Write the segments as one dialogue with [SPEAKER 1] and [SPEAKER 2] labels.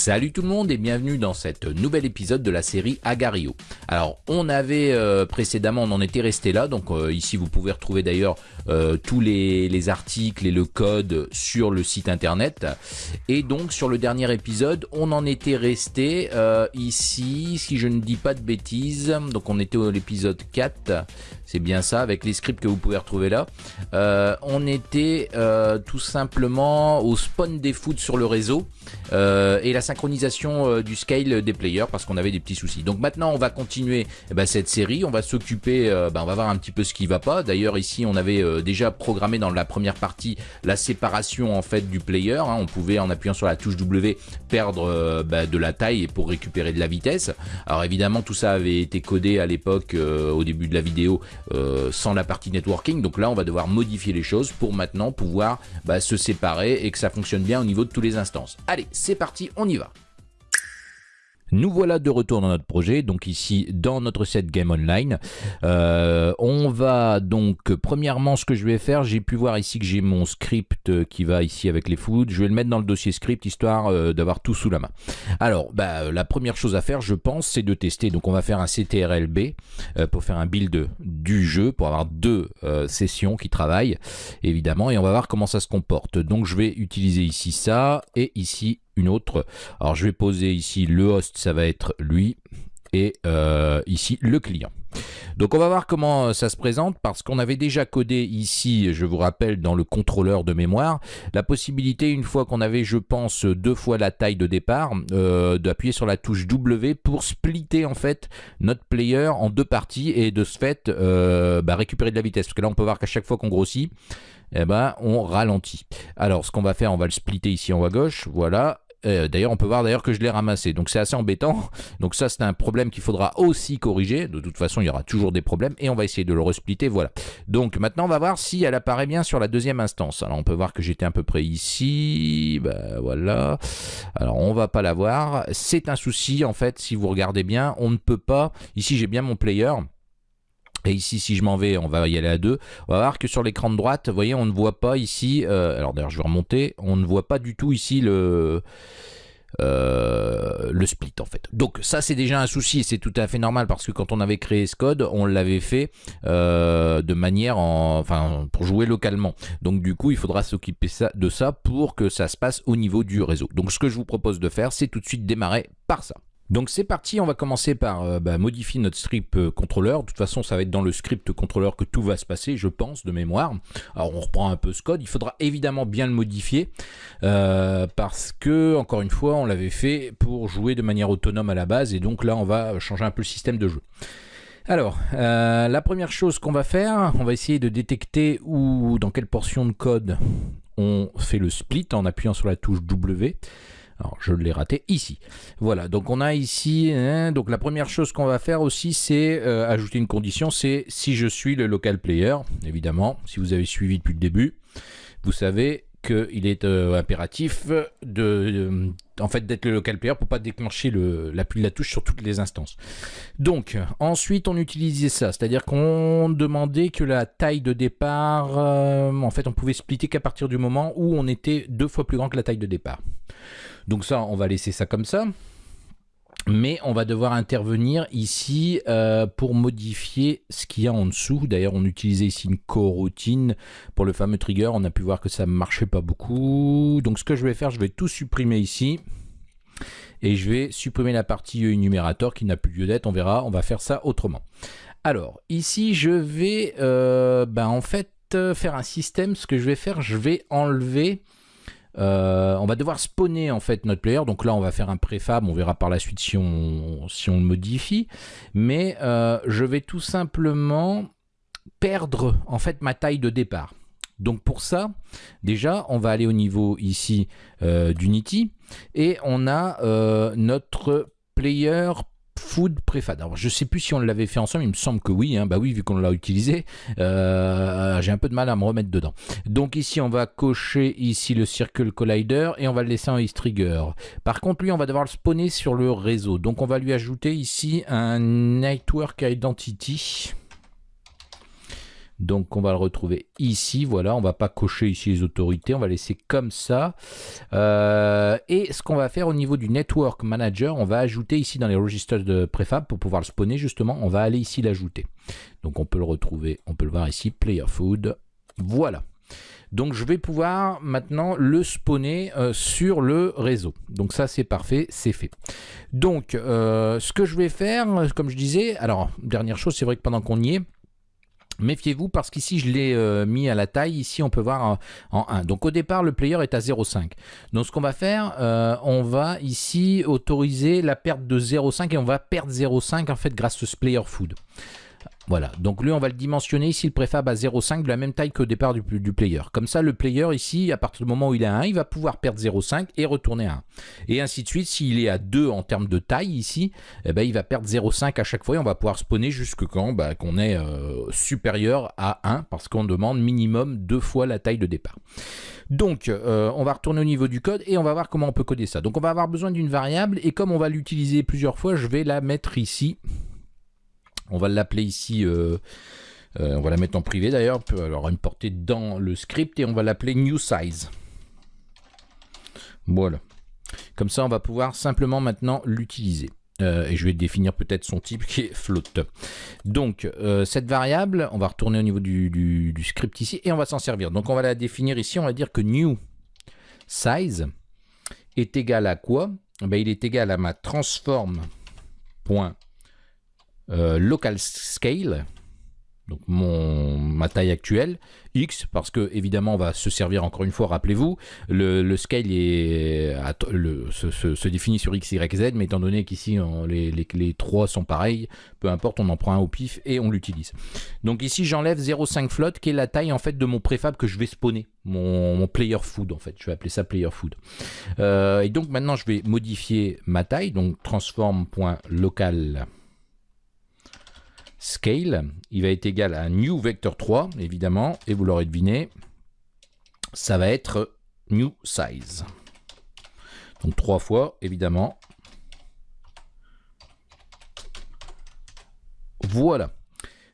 [SPEAKER 1] Salut tout le monde et bienvenue dans cet nouvel épisode de la série Agario. Alors on avait euh, précédemment, on en était resté là, donc euh, ici vous pouvez retrouver d'ailleurs euh, tous les, articles et le code sur le site internet. Et donc sur le dernier épisode, on en était resté ici, si je ne dis pas de bêtises, donc on était au l'épisode 4, c'est bien ça, avec les scripts que vous pouvez retrouver là. on était tout simplement au spawn des foot sur le réseau et la synchronisation euh, du scale des players parce qu'on avait des petits soucis. Donc maintenant on va continuer eh ben, cette série, on va s'occuper, euh, ben, on va voir un petit peu ce qui va pas. D'ailleurs ici on avait euh, déjà programmé dans la première partie la séparation en fait du player. Hein. On pouvait en appuyant sur la touche W perdre ben, de la taille pour récupérer de la vitesse. Alors évidemment tout ça avait été codé à l'époque au début de la vidéo sans la partie networking. Donc là on va devoir modifier les choses pour maintenant pouvoir se séparer et que ça fonctionne bien au niveau de tous les instances. Allez c'est parti, on y va. Nous voilà de retour dans notre projet, donc ici dans notre set Game Online. Euh, on va donc, premièrement ce que je vais faire, j'ai pu voir ici que j'ai mon script qui va ici avec les foods. Je vais le mettre dans le dossier script histoire euh, d'avoir tout sous la main. Alors, bah, la première chose à faire, je pense, c'est de tester. Donc on va faire un CTRLB euh, pour faire un build du jeu, pour avoir deux sessions qui travaillent, évidemment, et on va voir comment ça se comporte. Donc je vais utiliser ici ça, et ici une autre. Alors je vais poser ici le host, ça va être lui, et euh, ici le client. Donc on va voir comment euh, ça se présente parce qu'on avait déjà codé ici, je vous rappelle, dans le contrôleur de mémoire, la possibilité, une fois qu'on avait, je pense, deux fois la taille de départ, euh, d'appuyer sur la touche W pour splitter en fait notre player en deux parties et de ce fait bah, récupérer de la vitesse. Parce que là on peut voir qu'à chaque fois qu'on grossit, eh ben, on ralentit. Alors ce qu'on va faire, on va le splitter ici en haut à gauche, voilà, euh, d'ailleurs, on peut voir d'ailleurs que je l'ai ramassé. Donc c'est assez embêtant. Donc ça, c'est un problème qu'il faudra aussi corriger. De toute façon, il y aura toujours des problèmes. Et on va essayer de le resplitter. Voilà. Donc maintenant, on va voir si elle apparaît bien sur la deuxième instance. Alors on peut voir que j'étais à peu près ici. Ben, voilà. Alors on va pas la voir. C'est un souci en fait. Si vous regardez bien, on ne peut pas. Ici, j'ai bien mon player. Et ici, si je m'en vais, on va y aller à deux. On va voir que sur l'écran de droite, vous voyez, on ne voit pas ici... Euh, alors d'ailleurs, je vais remonter. On ne voit pas du tout ici le... Euh, split en fait. Donc ça c'est déjà un souci c'est tout à fait normal parce que quand on avait créé ce code on l'avait fait euh, de manière en, enfin pour jouer localement. Donc du coup il faudra s'occuper de ça pour que ça se passe au niveau du réseau. Donc ce que je vous propose de faire c'est tout de suite démarrer par ça. Donc c'est parti, on va commencer par euh, bah, modifier notre script euh, contrôleur. De toute façon, ça va être dans le script contrôleur que tout va se passer, je pense, de mémoire. Alors on reprend un peu ce code. Il faudra évidemment bien le modifier euh, parce que, encore une fois, on l'avait fait pour jouer de manière autonome à la base. Et donc là, on va changer un peu le système de jeu. Alors, la première chose qu'on va faire, on va essayer de détecter où, dans quelle portion de code on fait le split en appuyant sur la touche W. Alors, je l'ai raté ici. Voilà, donc on a ici, hein, donc la première chose qu'on va faire aussi, c'est euh, ajouter une condition, c'est si je suis le local player, évidemment, si vous avez suivi depuis le début, vous savez qu'il est euh, impératif de, en fait d'être le local player pour pas déclencher l'appui de la touche sur toutes les instances. Donc ensuite on utilisait ça, c'est-à-dire qu'on demandait que la taille de départ, euh, en fait on pouvait splitter qu'à partir du moment où on était deux fois plus grand que la taille de départ. Donc ça, on va laisser ça comme ça. Mais on va devoir intervenir ici euh, pour modifier ce qu'il y a en dessous. D'ailleurs, on utilisait ici une coroutine pour le fameux trigger. On a pu voir que ça ne marchait pas beaucoup. Donc ce que je vais faire, je vais tout supprimer ici. Et je vais supprimer la partie énumérateur qui n'a plus lieu d'être. On verra, on va faire ça autrement. Alors, ici, je vais euh, ben, en fait euh, faire un système. Ce que je vais faire, je vais enlever euh, on va devoir spawner en fait notre player. Donc là, on va faire un préfab. On verra par la suite si on, le modifie. Mais euh, je vais tout simplement perdre en fait ma taille de départ. Donc pour ça, déjà, on va aller au niveau ici euh, d'Unity et on a notre player Food Prefab. Alors je sais plus si on l'avait fait ensemble, il me semble que oui, hein. bah oui vu qu'on l'a utilisé, euh, j'ai un peu de mal à me remettre dedans. Donc ici on va cocher ici le Circle Collider et on va le laisser en East Trigger. Par contre lui on va devoir le spawner sur le réseau, donc on va lui ajouter ici un Network Identity. Donc on va le retrouver ici, voilà, on va pas cocher ici les autorités, on va laisser comme ça. Euh, et ce qu'on va faire au niveau du Network Manager, on va ajouter ici dans les registres de préfab pour pouvoir le spawner justement, on va aller ici l'ajouter. Donc on peut le retrouver, on peut le voir ici, Player Food, voilà. Donc je vais pouvoir maintenant le spawner euh, sur le réseau. Donc ça c'est parfait, c'est fait. Donc euh, ce que je vais faire, comme je disais, alors dernière chose, c'est vrai que pendant qu'on y est, Méfiez-vous parce qu'ici je l'ai euh, mis à la taille, ici on peut voir en, 1. Donc au départ le player est à 0,5. Donc ce qu'on va faire, on va ici autoriser la perte de 0,5 et on va perdre 0,5 en fait grâce à ce player food. Voilà, donc lui on va le dimensionner ici le préfab à 0,5 de la même taille qu'au départ du, player. Comme ça le player ici, à partir du moment où il est à 1, il va pouvoir perdre 0,5 et retourner à 1. Et ainsi de suite, s'il est à 2 en termes de taille ici, eh ben, il va perdre 0,5 à chaque fois et on va pouvoir spawner jusque quand bah, qu'on est euh, supérieur à 1 parce qu'on demande minimum deux fois la taille de départ. Donc, euh, on va retourner au niveau du code et on va voir comment on peut coder ça. Donc, on va avoir besoin d'une variable et comme on va l'utiliser plusieurs fois, je vais la mettre ici on va l'appeler ici, euh, euh, on va la mettre en privé d'ailleurs, alors importer dans le script et on va l'appeler new size. Voilà. Comme ça, on va pouvoir simplement maintenant l'utiliser. Euh, et je vais définir peut-être son type qui est float. Donc, cette variable, on va retourner au niveau du, script ici et on va s'en servir. Donc, on va la définir ici. On va dire que new size est égal à quoi? Ben, Il est égal à ma transform euh, local scale, donc ma taille actuelle, X, parce que évidemment on va se servir encore une fois, rappelez-vous, le, scale est, se, définit sur X, Y, Z, mais étant donné qu'ici les, les, trois sont pareils, peu importe, on en prend un au pif et on l'utilise. Donc ici j'enlève 0,5 float, qui est la taille en fait de mon préfab que je vais spawner, mon, player food en fait, je vais appeler ça player food. Euh, et donc maintenant je vais modifier ma taille, donc transform.local scale, il va être égal à new vector 3, évidemment, et vous l'aurez deviné, ça va être new size. Donc trois fois, évidemment. Voilà.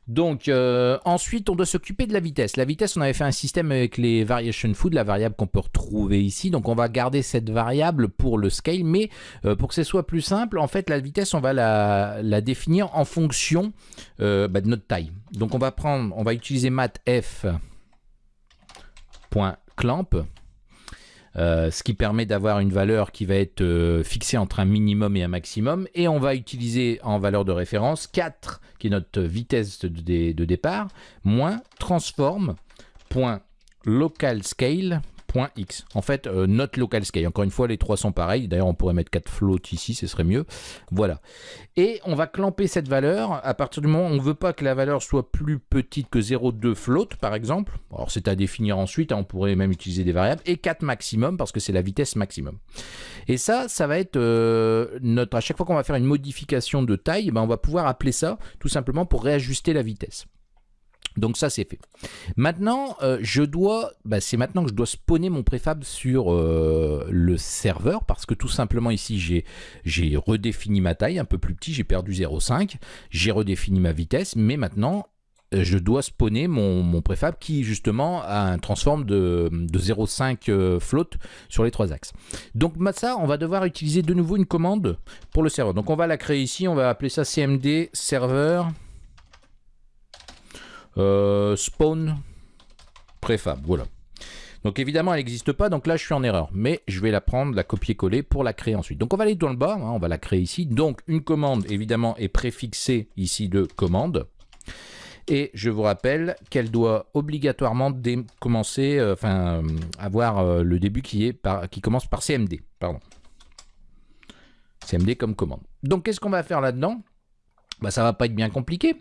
[SPEAKER 1] Donc euh, ensuite, on doit s'occuper de la vitesse. La vitesse, on avait fait un système avec les variation food, la variable qu'on peut retrouver ici. Donc on va garder cette variable pour le scale, mais euh, pour que ce soit plus simple, en fait, la vitesse, on va la, définir en fonction euh, bah, de notre taille. Donc on va prendre, on va utiliser mathf.clamp euh, ce qui permet d'avoir une valeur qui va être euh, fixée entre un minimum et un maximum. Et on va utiliser en valeur de référence 4, qui est notre vitesse de, de départ, moins transform.localscale En fait, euh, notre local scale. Encore une fois, les trois sont pareils. D'ailleurs, on pourrait mettre 4 floats ici, ce serait mieux. Voilà. Et on va clamper cette valeur à partir du moment où on ne veut pas que la valeur soit plus petite que 0,2 float, par exemple. Alors, c'est à définir ensuite. Hein, on pourrait même utiliser des variables. Et 4 maximum, parce que c'est la vitesse maximum. Et ça, ça va être euh, notre... À chaque fois qu'on va faire une modification de taille, ben, on va pouvoir appeler ça tout simplement pour réajuster la vitesse. Donc ça c'est fait. Maintenant, euh, je dois, bah, c'est maintenant que je dois spawner mon préfab sur euh, le serveur parce que tout simplement ici j'ai redéfini ma taille un peu plus petit, j'ai perdu 0,5, j'ai redéfini ma vitesse, mais maintenant euh, je dois spawner mon, préfab qui justement a un transform de, de 0,5 float sur les trois axes. Donc ça, on va devoir utiliser de nouveau une commande pour le serveur. Donc on va la créer ici, on va appeler ça cmd serveur euh, spawn préfab, voilà. Donc évidemment, elle n'existe pas, donc là je suis en erreur. Mais je vais la prendre, la copier-coller pour la créer ensuite. Donc on va aller dans le bas, hein, on va la créer ici. Donc une commande, évidemment, est préfixée ici de commande. Et je vous rappelle qu'elle doit obligatoirement commencer, euh, enfin, euh, avoir le début qui, est par, qui commence par CMD. Pardon. CMD comme commande. Donc qu'est-ce qu'on va faire là-dedans? Bah, ça va pas être bien compliqué.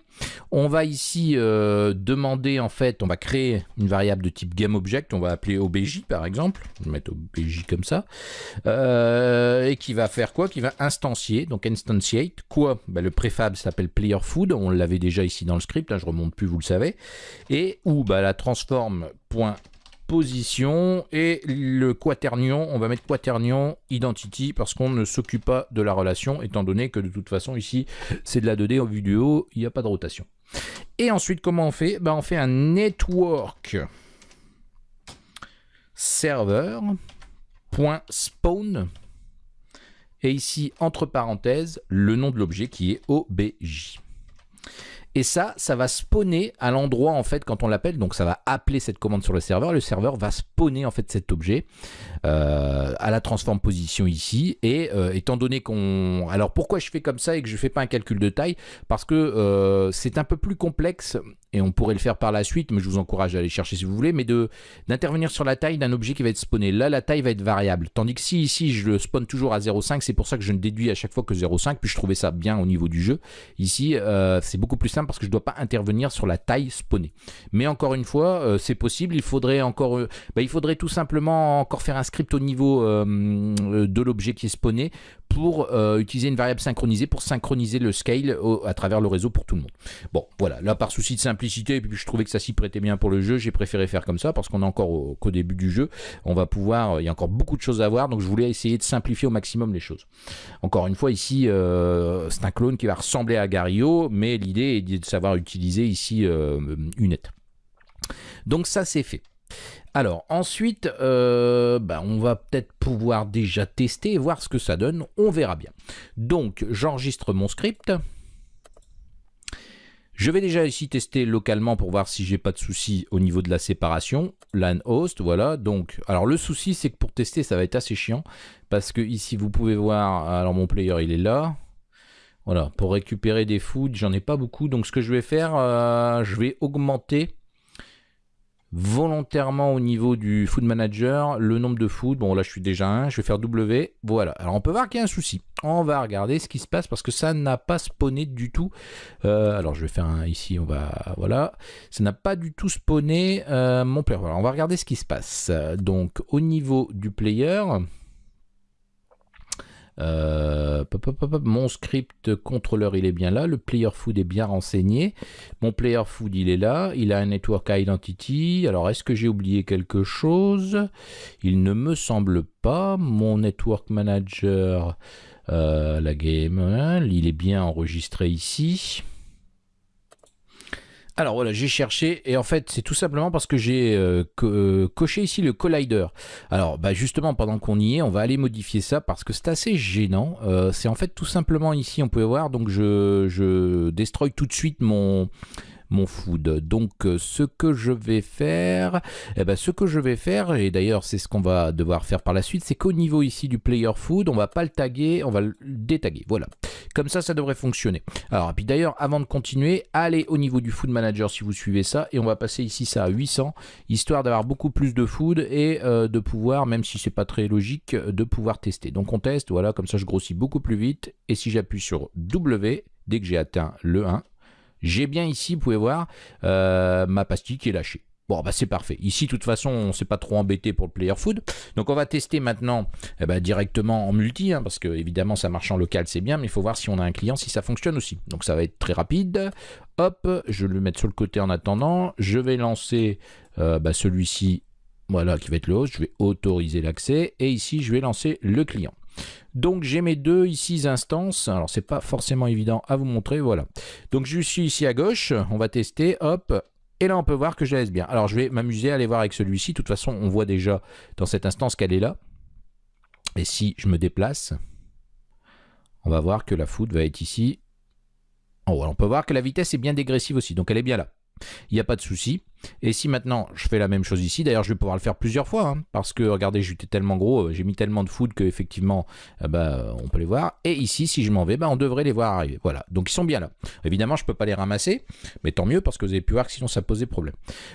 [SPEAKER 1] On va ici euh, demander, en fait, on va créer une variable de type GameObject, on va appeler OBJ par exemple, je vais mettre OBJ comme ça, euh, et qui va faire quoi? Qui va instancier, donc instantiate, quoi? Bah, Le préfab s'appelle playerFood, on l'avait déjà ici dans le script, je remonte plus, vous le savez, et où bah, la transform position et le quaternion, on va mettre quaternion identity parce qu'on ne s'occupe pas de la relation étant donné que de toute façon ici c'est de la 2D en vue du haut, il n'y a pas de rotation. Et ensuite, comment on fait? Ben, On fait un network server.spawn et ici, entre parenthèses, le nom de l'objet qui est OBJ. Et ça, ça va spawner à l'endroit en fait quand on l'appelle. Donc ça va appeler cette commande sur le serveur. Le serveur va spawner en fait cet objet euh, à la transform position ici. Et euh, étant donné qu'on... Alors pourquoi je fais comme ça et que je ne fais pas un calcul de taille? Parce que euh, c'est un peu plus complexe et on pourrait le faire par la suite, mais je vous encourage à aller chercher si vous voulez, mais d'intervenir sur la taille d'un objet qui va être spawné. Là, la taille va être variable. Tandis que si ici, je le spawn toujours à 0,5, c'est pour ça que je ne déduis à chaque fois que 0,5, puis je trouvais ça bien au niveau du jeu. Ici, euh, c'est beaucoup plus simple parce que je ne dois pas intervenir sur la taille spawnée. Mais encore une fois, euh, c'est possible, il faudrait encore, euh, bah, il faudrait tout simplement encore faire un script au niveau de l'objet qui est spawné pour utiliser une variable synchronisée pour synchroniser le scale à travers le réseau pour tout le monde. Bon, voilà, là par souci de simplicité, et puis je trouvais que ça s'y prêtait bien pour le jeu, j'ai préféré faire comme ça parce qu'on est encore qu'au début du jeu, on va pouvoir, il y a encore beaucoup de choses à voir, donc je voulais essayer de simplifier au maximum les choses. Encore une fois, ici, euh, c'est un clone qui va ressembler à Gario, mais l'idée est de savoir utiliser ici euh, une Donc ça, c'est fait. Alors ensuite, euh, bah, on va peut-être pouvoir déjà tester et voir ce que ça donne. On verra bien. Donc j'enregistre mon script. Je vais déjà ici tester localement pour voir si j'ai pas de soucis au niveau de la séparation. LAN host, voilà. Donc, alors le souci, c'est que pour tester, ça va être assez chiant. Parce que ici, vous pouvez voir, alors mon player, il est là. Voilà, pour récupérer des foods, j'en ai pas beaucoup. Donc, ce que je vais faire, euh, je vais augmenter volontairement au niveau du food manager le nombre de food. Bon là je suis déjà un, je vais faire W. Voilà, alors on peut voir qu'il y a un souci. On va regarder ce qui se passe parce que ça n'a pas spawné du tout. Euh, alors je vais faire un ici, on va voilà. Ça n'a pas du tout spawné euh, mon player. Voilà, on va regarder ce qui se passe. Donc au niveau du player, euh, mon script contrôleur, il est bien là. Le player food est bien renseigné. Mon player food, il est là. Il a un network identity. Alors, est-ce que j'ai oublié quelque chose? Il ne me semble pas. Mon network manager, euh, la game, hein, il est bien enregistré ici. Alors voilà, j'ai cherché et en fait c'est tout simplement parce que j'ai euh, euh, coché ici le collider. Alors bah justement pendant qu'on y est, on va aller modifier ça parce que c'est assez gênant. Euh, c'est en fait tout simplement ici, on peut voir, donc je, je destroy tout de suite mon mon food. Donc euh, ce que je vais faire, eh ben, ce que je vais faire, et d'ailleurs c'est ce qu'on va devoir faire par la suite, c'est qu'au niveau ici du player food, on va pas le taguer, on va le détaguer. Voilà. Comme ça, ça devrait fonctionner. Alors, et puis d'ailleurs, avant de continuer, allez au niveau du food manager si vous suivez ça, et on va passer ici ça à 800, histoire d'avoir beaucoup plus de food et euh, de pouvoir, même si c'est pas très logique, de pouvoir tester. Donc on teste, voilà, comme ça je grossis beaucoup plus vite, et si j'appuie sur W, dès que j'ai atteint le 1, j'ai bien ici, vous pouvez voir, euh, ma pastille qui est lâchée. Bon, bah c'est parfait. Ici, de toute façon, on ne s'est pas trop embêté pour le player food. Donc, on va tester maintenant eh ben, directement en multi, hein, parce que évidemment, ça marche en local, c'est bien, mais il faut voir si on a un client, si ça fonctionne aussi. Donc, ça va être très rapide. Hop, je vais le mettre sur le côté en attendant. Je vais lancer euh, bah, celui-ci, voilà, qui va être le host. Je vais autoriser l'accès. Et ici, je vais lancer le client. Donc j'ai mes deux ici instances. Alors c'est pas forcément évident à vous montrer. Voilà. Donc je suis ici à gauche. On va tester. Hop. Et là on peut voir que je laisse bien. Alors je vais m'amuser à aller voir avec celui-ci. De toute façon on voit déjà dans cette instance qu'elle est là. Et si je me déplace, on va voir que la foot va être ici. Oh, on peut voir que la vitesse est bien dégressive aussi. Donc elle est bien là. Il n'y a pas de souci. Et si maintenant je fais la même chose ici, d'ailleurs je vais pouvoir le faire plusieurs fois, hein, parce que regardez, j'étais tellement gros, euh, j'ai mis tellement de food qu'effectivement, euh, bah, on peut les voir. Et ici, si je m'en vais, bah, on devrait les voir arriver. Voilà, donc ils sont bien là. Évidemment, je ne peux pas les ramasser, mais tant mieux, parce que vous avez pu voir que sinon ça posait problème.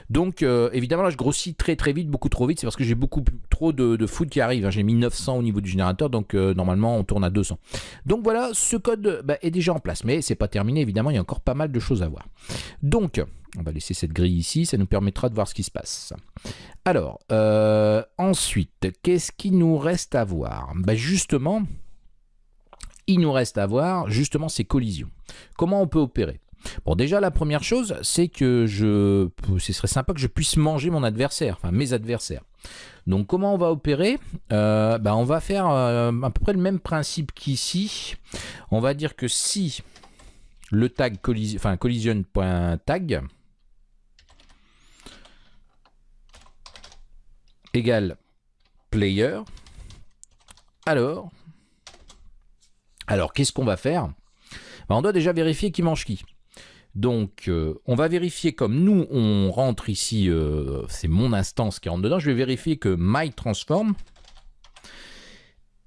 [SPEAKER 1] Donc euh, évidemment, là je grossis très très vite, beaucoup trop vite, c'est parce que j'ai beaucoup trop de, food qui arrive. Hein. J'ai mis 900 au niveau du générateur, donc normalement on tourne à 200. Donc voilà, ce code bah, est déjà en place, mais c'est pas terminé, évidemment, il y a encore pas mal de choses à voir. Donc, on va laisser cette grille ici, permettra de voir ce qui se passe. Alors, euh, ensuite, qu'est-ce qui nous reste à voir? Ben Justement, il nous reste à voir justement ces collisions. Comment on peut opérer? Bon, déjà, la première chose, c'est que je, ce serait sympa que je puisse manger mon adversaire, enfin mes adversaires. Donc, comment on va opérer? Euh, ben, On va faire euh, à peu près le même principe qu'ici. On va dire que si le tag enfin collision.tag égale player. Alors, alors qu'est-ce qu'on va faire? Ben, On doit déjà vérifier qui mange qui. Donc, euh, on va vérifier comme nous, on rentre ici, euh, c'est mon instance qui rentre dedans, je vais vérifier que myTransform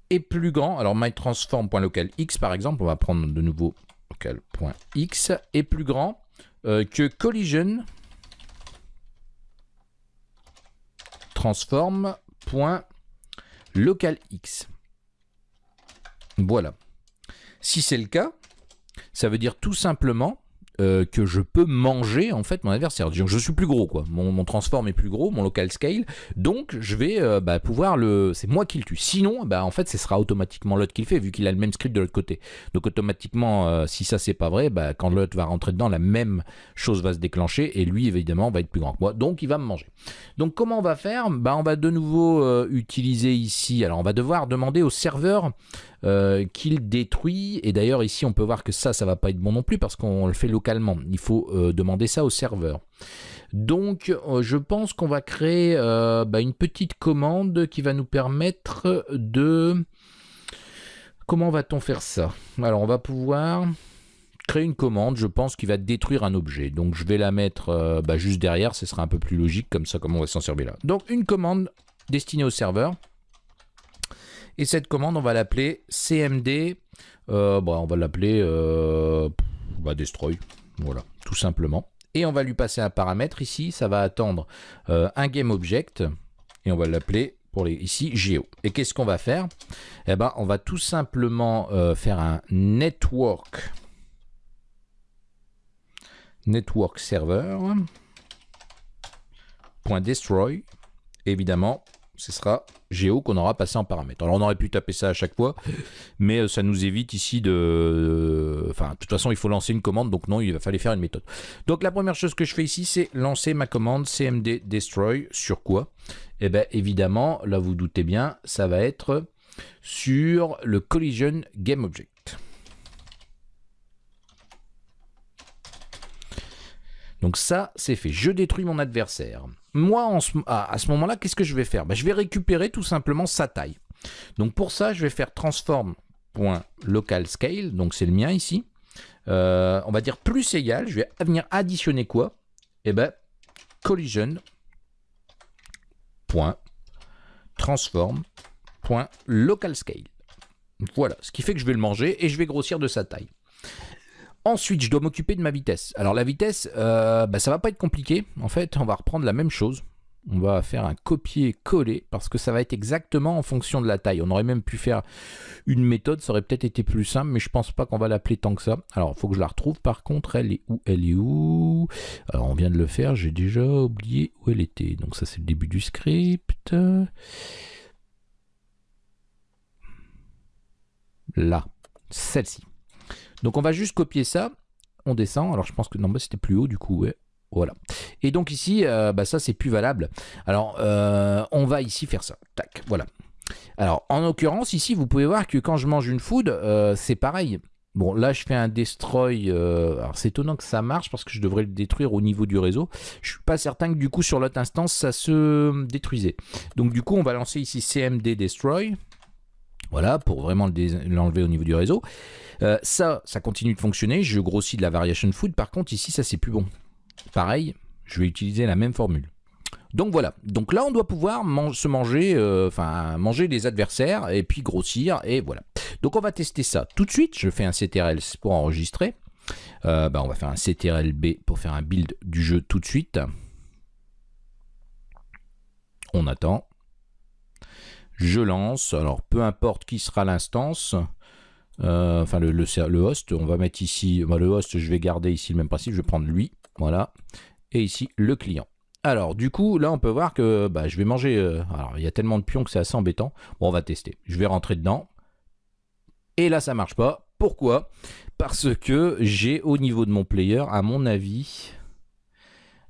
[SPEAKER 1] est plus grand. Alors, myTransform.localx, par exemple, on va prendre de nouveau local.x, est plus grand euh, que collision transform.localx. Voilà. Si c'est le cas, ça veut dire tout simplement euh, que je peux manger en fait mon adversaire. Donc je suis plus gros quoi. Mon, transform est plus gros, mon local scale. Donc je vais euh, bah, pouvoir le. C'est moi qui le tue. Sinon, bah, en fait, ce sera automatiquement l'autre qui le fait vu qu'il a le même script de l'autre côté. Donc automatiquement, euh, si ça c'est pas vrai, bah, quand l'autre va rentrer dedans, la même chose va se déclencher et lui évidemment va être plus grand que moi. Donc il va me manger. Donc comment on va faire? Bah, On va de nouveau utiliser ici. Alors on va devoir demander au serveur euh, qu'il détruit. Et d'ailleurs, ici, on peut voir que ça, ça va pas être bon non plus parce qu'on le fait localement. Il faut euh, demander ça au serveur. Donc, euh, je pense qu'on va créer bah, une petite commande qui va nous permettre de... Comment va-t-on faire ça? Alors, on va pouvoir créer une commande, je pense, qui va détruire un objet. Donc, je vais la mettre bah, juste derrière, ce sera un peu plus logique, comme ça, comment on va s'en servir là. Donc, une commande destinée au serveur. Et cette commande, on va l'appeler cmd, euh, bon, on va l'appeler euh, bah, destroy, voilà, tout simplement. Et on va lui passer un paramètre. Ici, ça va attendre euh, un GameObject, et on va l'appeler pour les, ici geo. Et qu'est-ce qu'on va faire? Eh ben, on va tout simplement faire un network, network server, .destroy, évidemment, ce sera Géo qu'on aura passé en paramètre. Alors on aurait pu taper ça à chaque fois, mais euh, ça nous évite ici de... Enfin, de toute façon, il faut lancer une commande, donc non, il va falloir faire une méthode. Donc la première chose que je fais ici, c'est lancer ma commande cmd destroy sur quoi? Eh bien évidemment, là vous doutez bien, ça va être sur le collision game object. Donc ça, c'est fait. Je détruis mon adversaire. Moi, à ce moment-là, qu'est-ce que je vais faire? Ben, Je vais récupérer tout simplement sa taille. Donc pour ça, je vais faire transform.localScale, donc c'est le mien ici. Euh, on va dire plus égal, je vais venir additionner quoi? Eh ben, collision Voilà, ce qui fait que je vais le manger et je vais grossir de sa taille. Ensuite, je dois m'occuper de ma vitesse. Alors la vitesse, euh, bah, ça va pas être compliqué. En fait, on va reprendre la même chose. On va faire un copier-coller parce que ça va être exactement en fonction de la taille. On aurait même pu faire une méthode, ça aurait peut-être été plus simple, mais je pense pas qu'on va l'appeler tant que ça. Alors, il faut que je la retrouve par contre. Elle est où Elle est où? Alors, on vient de le faire, j'ai déjà oublié où elle était. Donc ça, c'est le début du script. Là, celle-ci. Donc on va juste copier ça, on descend, alors je pense que non, bah, c'était plus haut du coup, ouais. Voilà. Et donc ici, euh, bah, ça c'est plus valable. Alors euh, on va ici faire ça. Tac, voilà. Alors en l'occurrence ici, vous pouvez voir que quand je mange une food, euh, c'est pareil. Bon, là, je fais un destroy. alors, c'est étonnant que ça marche parce que je devrais le détruire au niveau du réseau. Je suis pas certain que du coup, sur l'autre instance, ça se détruisait. Donc, du coup, on va lancer ici cmd destroy. Voilà, pour vraiment l'enlever au niveau du réseau. Euh, ça, ça continue de fonctionner. Je grossis de la variation food. Par contre, ici, ça, c'est plus bon. Pareil, je vais utiliser la même formule. Donc voilà, donc là on doit pouvoir se manger, euh, manger les adversaires et puis grossir et voilà. Donc on va tester ça tout de suite. Je fais un CTRL pour enregistrer. Euh, bah, on va faire un CTRL-B pour faire un build du jeu tout de suite. On attend. Je lance. Alors peu importe qui sera l'instance. Euh, enfin le, host, on va mettre ici, le host, je vais garder ici le même principe, je vais prendre lui, voilà, et ici le client. Alors du coup, là on peut voir que bah, je vais manger, euh, alors il y a tellement de pions que c'est assez embêtant, bon on va tester, je vais rentrer dedans, et là ça marche pas, pourquoi? Parce que j'ai au niveau de mon player, à mon avis,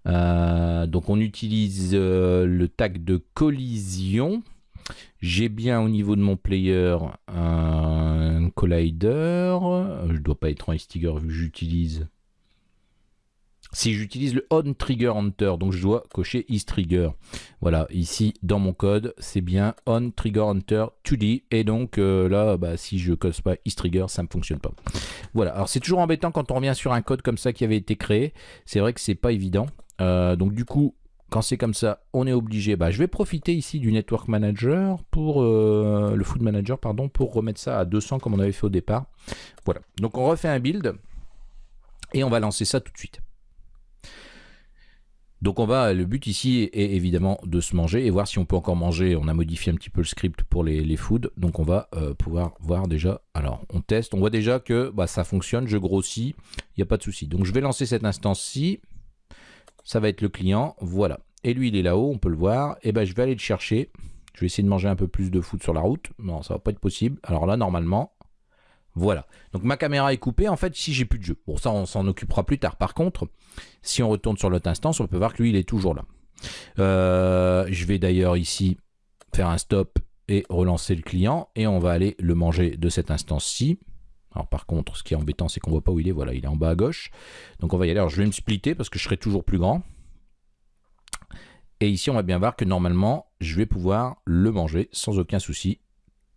[SPEAKER 1] euh, donc on utilise le tag de collision, J'ai bien au niveau de mon player un collider. Je dois pas être en Stiger vu que j'utilise si j'utilise le on trigger hunter, donc je dois cocher is trigger. Voilà, ici dans mon code, c'est bien on trigger hunter 2D et donc euh, là, bah, si je coche pas is trigger, ça ne fonctionne pas. Voilà, alors c'est toujours embêtant quand on revient sur un code comme ça qui avait été créé. C'est vrai que c'est pas évident. Euh, donc du coup, quand c'est comme ça, on est obligé. Bah, je vais profiter ici du Network Manager pour euh, le Food Manager, pardon, pour remettre ça à 200 comme on avait fait au départ. Voilà. Donc on refait un build et on va lancer ça tout de suite. Donc on va, le but ici est évidemment de se manger et voir si on peut encore manger. On a modifié un petit peu le script pour les, foods, donc on va euh, pouvoir voir déjà. Alors on teste, on voit déjà que bah, ça fonctionne, je grossis, il n'y a pas de souci. Donc je vais lancer cette instance-ci, ça va être le client, voilà. Et lui il est là-haut, on peut le voir, et ben je vais aller le chercher. Je vais essayer de manger un peu plus de food sur la route. Non, ça va pas être possible. Alors là, normalement, voilà. Donc ma caméra est coupée. En fait, ici, j'ai plus de jeu. Bon, ça, on s'en occupera plus tard. Par contre, si on retourne sur l'autre instance, on peut voir que lui, il est toujours là. Euh, je vais d'ailleurs ici faire un stop et relancer le client. Et on va aller le manger de cette instance-ci. Alors par contre, ce qui est embêtant, c'est qu'on voit pas où il est. Voilà, il est en bas à gauche. Donc on va y aller. Alors je vais me splitter parce que je serai toujours plus grand. Et ici, on va bien voir que normalement, je vais pouvoir le manger sans aucun souci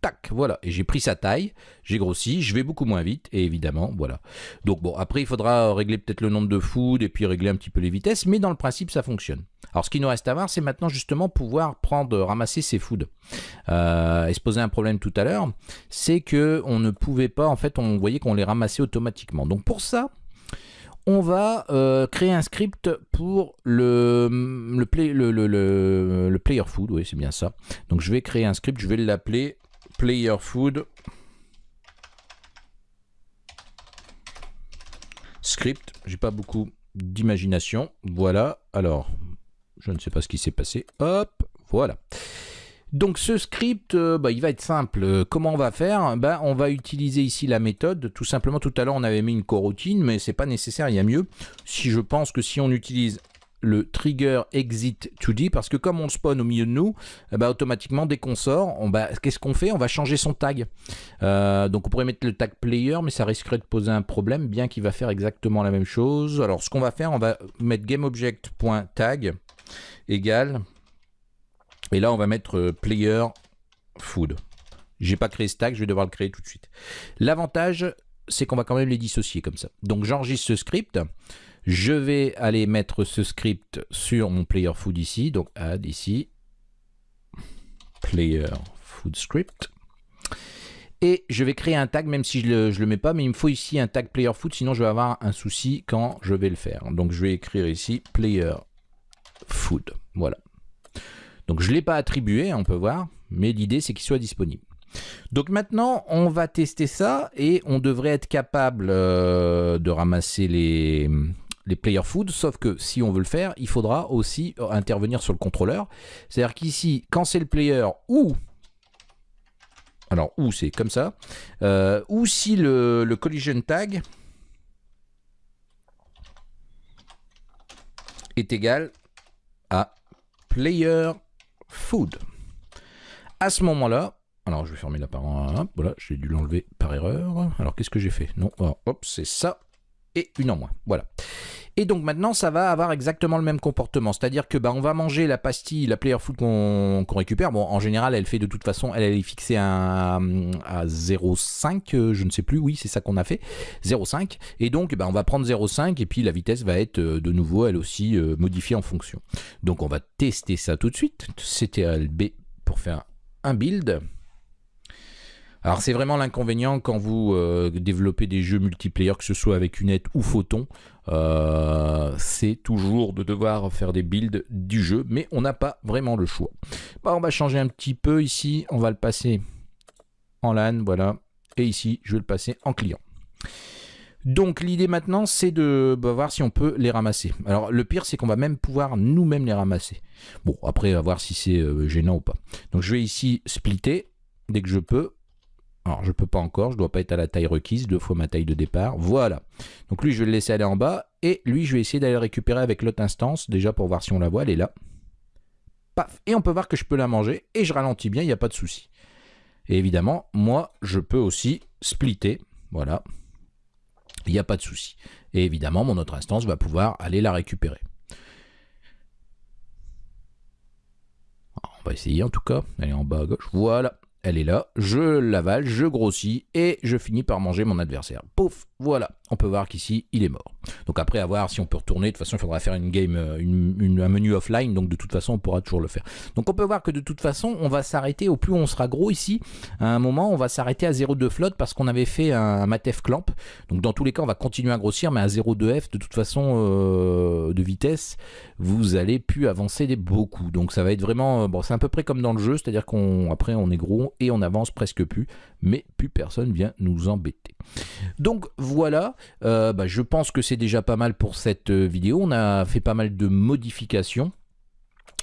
[SPEAKER 1] tac, voilà, et j'ai pris sa taille, j'ai grossi, je vais beaucoup moins vite, et évidemment, voilà. Donc bon, après il faudra régler peut-être le nombre de food, et puis régler un petit peu les vitesses, mais dans le principe ça fonctionne. Alors ce qui nous reste à voir, c'est maintenant justement pouvoir prendre, ramasser ces foods. Euh, et se poser un problème tout à l'heure, c'est que on ne pouvait pas, en fait, on voyait qu'on les ramassait automatiquement. Donc pour ça, on va euh, créer un script pour le, le player food, oui c'est bien ça. Donc je vais créer un script, je vais l'appeler player food script. J'ai pas beaucoup d'imagination. Voilà. Alors, je ne sais pas ce qui s'est passé. Hop, voilà. Donc ce script, euh, bah, il va être simple. Comment on va faire? Bah, On va utiliser ici la méthode. Tout simplement, tout à l'heure, on avait mis une coroutine, mais c'est pas nécessaire, il y a mieux. Si je pense que si on utilise le trigger exit 2D parce que comme on spawn au milieu de nous, eh ben, automatiquement dès qu'on sort, on, qu'est-ce qu'on fait? On va changer son tag. Euh, donc on pourrait mettre le tag player, mais ça risquerait de poser un problème, bien qu'il va faire exactement la même chose. Alors ce qu'on va faire, on va mettre gameObject.tag égale, et là on va mettre euh, player food. J'ai pas créé ce tag, je vais devoir le créer tout de suite. L'avantage, c'est qu'on va quand même les dissocier comme ça. Donc j'enregistre ce script. Je vais aller mettre ce script sur mon player food ici. Donc add ici. Player food script. Et je vais créer un tag, même si je ne le, mets pas, mais il me faut ici un tag player food, sinon je vais avoir un souci quand je vais le faire. Donc je vais écrire ici player food. Voilà. Donc je ne l'ai pas attribué, on peut voir, mais l'idée c'est qu'il soit disponible. Donc maintenant, on va tester ça et on devrait être capable euh, de ramasser les, les player food, sauf que si on veut le faire, il faudra aussi intervenir sur le contrôleur. C'est-à-dire qu'ici, quand c'est le player ou alors, ou c'est comme ça, euh, ou si le, collision tag est égal à player food. À ce moment-là, alors je vais fermer la parole, voilà, j'ai dû l'enlever par erreur. Alors qu'est-ce que j'ai fait? Non, hop, c'est ça, et une en moins, voilà. Et donc maintenant, ça va avoir exactement le même comportement. C'est-à-dire que bah, on va manger la pastille, la player food qu'on récupère. Bon, en général, elle fait de toute façon, elle, est fixée à, à 0,5, euh, je ne sais plus, oui, c'est ça qu'on a fait, 0,5. Et donc, bah, on va prendre 0,5 et puis la vitesse va être euh, de nouveau, elle aussi, euh, modifiée en fonction. Donc on va tester ça tout de suite. CTRL-B pour faire un build. Alors c'est vraiment l'inconvénient quand vous euh, développez des jeux multiplayer, que ce soit avec Unette ou Photon, euh, c'est toujours de devoir faire des builds du jeu, mais on n'a pas vraiment le choix. On va changer un petit peu ici, on va le passer en LAN, voilà, et ici je vais le passer en client. Donc l'idée maintenant c'est de bah, voir si on peut les ramasser. Alors le pire c'est qu'on va même pouvoir nous-mêmes les ramasser. Bon après à voir si c'est euh, gênant ou pas. Donc je vais ici splitter dès que je peux. Alors, je peux pas encore, je dois pas être à la taille requise, deux fois ma taille de départ. Voilà. Donc lui, je vais le laisser aller en bas. Et lui, je vais essayer d'aller le récupérer avec l'autre instance, déjà pour voir si on la voit, elle est là. paf, et on peut voir que je peux la manger, et je ralentis bien, il n'y a pas de souci. Et évidemment, moi, je peux aussi splitter, voilà, il n'y a pas de souci. Et évidemment, mon autre instance va pouvoir aller la récupérer. on va essayer en tout cas, elle est en bas à gauche, voilà, elle est là, je l'avale, je grossis et je finis par manger mon adversaire. Pouf, voilà, on peut voir qu'ici, il est mort. Donc après, à voir si on peut retourner, de toute façon, il faudra faire une game, euh, un menu offline, donc de toute façon, on pourra toujours le faire. Donc on peut voir que de toute façon, on va s'arrêter, au plus on sera gros ici, à un moment, on va s'arrêter à 0,2 flotte parce qu'on avait fait un, Matef clamp. Donc dans tous les cas, on va continuer à grossir, mais à 0,2 F, de toute façon, euh, de vitesse, vous allez plus avancer beaucoup. Donc ça va être vraiment, euh, bon, c'est à peu près comme dans le jeu, c'est-à-dire qu'on après on est gros et on avance presque plus, mais plus personne vient nous embêter. Donc euh, bah, je pense que c'est déjà pas mal pour cette euh, vidéo. On a fait pas mal de modifications.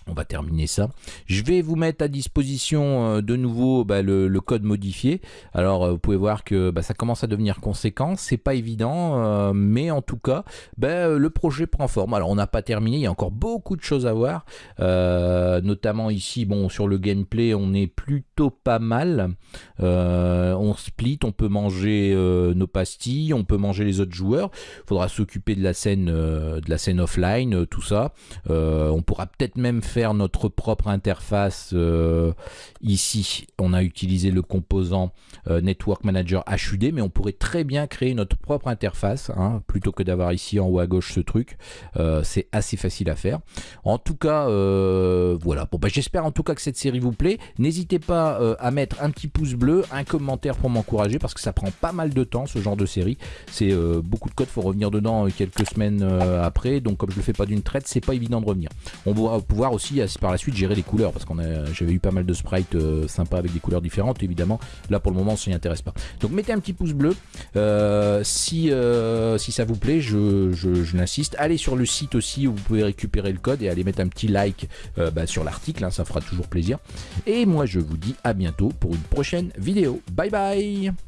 [SPEAKER 1] On va terminer ça. Je vais vous mettre à disposition euh, de nouveau bah, le, code modifié. Alors euh, vous pouvez voir que bah, ça commence à devenir conséquent. C'est pas évident, euh, mais en tout cas, bah, le projet prend forme. Alors on n'a pas terminé, il y a encore beaucoup de choses à voir. notamment ici, bon, sur le gameplay, on est plutôt pas mal. on split, on peut manger nos pastilles, on peut manger les autres joueurs. Il faudra s'occuper de la scène, de la scène offline, tout ça. on pourra peut-être même faire notre propre interface euh, ici. On a utilisé le composant euh, Network Manager HUD, mais on pourrait très bien créer notre propre interface, hein, plutôt que d'avoir ici en haut à gauche ce truc. Euh, c'est assez facile à faire. En tout cas, voilà. Bon, bah, J'espère en tout cas que cette série vous plaît. N'hésitez pas à mettre un petit pouce bleu, un commentaire pour m'encourager, parce que ça prend pas mal de temps, ce genre de série. C'est beaucoup de code, faut revenir dedans quelques semaines après. Donc comme je le fais pas d'une traite, c'est pas évident de revenir. On va pouvoir aussi par la suite gérer les couleurs parce qu'on j'avais eu pas mal de sprites euh, sympas avec des couleurs différentes évidemment. Là pour le moment on s'y intéresse pas. Donc mettez un petit pouce bleu. Euh, si, euh, si ça vous plaît je, je, l'insiste. Allez sur le site aussi où vous pouvez récupérer le code et allez mettre un petit like bah, sur l'article hein, ça fera toujours plaisir. Et moi je vous dis à bientôt pour une prochaine vidéo. Bye bye